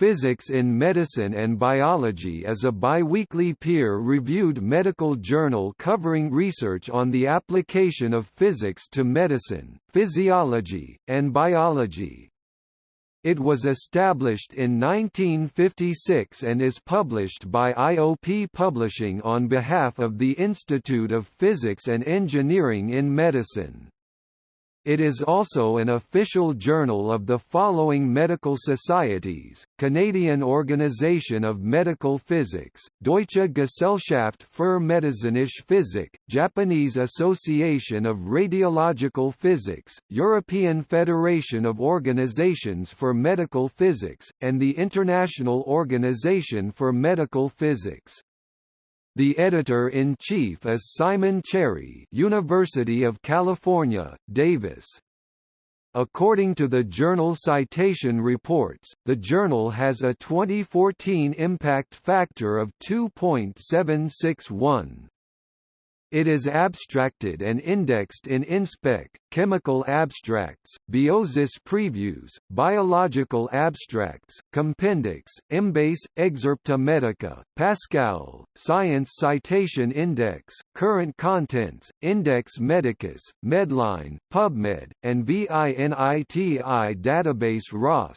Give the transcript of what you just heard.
Physics in Medicine and Biology is a biweekly peer-reviewed medical journal covering research on the application of physics to medicine, physiology, and biology. It was established in 1956 and is published by IOP Publishing on behalf of the Institute of Physics and Engineering in Medicine. It is also an official journal of the following medical societies, Canadian Organisation of Medical Physics, Deutsche Gesellschaft für medizinische Physik, Japanese Association of Radiological Physics, European Federation of Organizations for Medical Physics, and the International Organization for Medical Physics. The editor-in-chief is Simon Cherry University of California, Davis. According to the journal Citation Reports, the journal has a 2014 impact factor of 2.761. It is abstracted and indexed in InSpec, Chemical Abstracts, Biosis Previews, Biological Abstracts, Compendex, Embase, Excerpta Medica, Pascal, Science Citation Index, Current Contents, Index Medicus, Medline, PubMed, and VINITI Database ROS.